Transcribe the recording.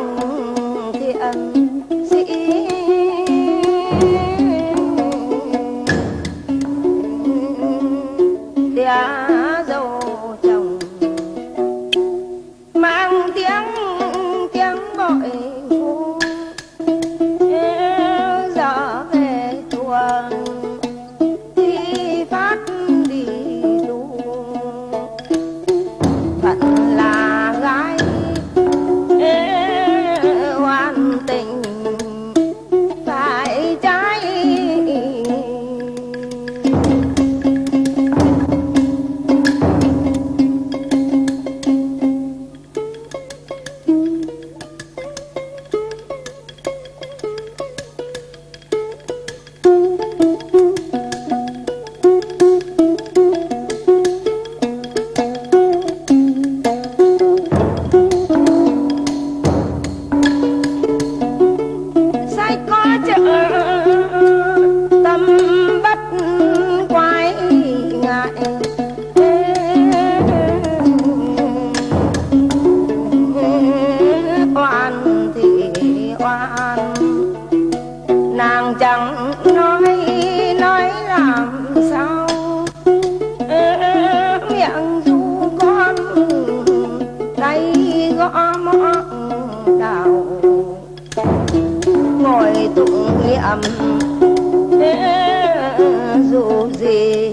lòng thì ẩn dĩ. Đã dâu chồng mang tiếng tiếng gọi vui ai có chợ tâm bất quái ngại. Oan thì oan, nàng chẳng nói nói làm sao? âm, dù gì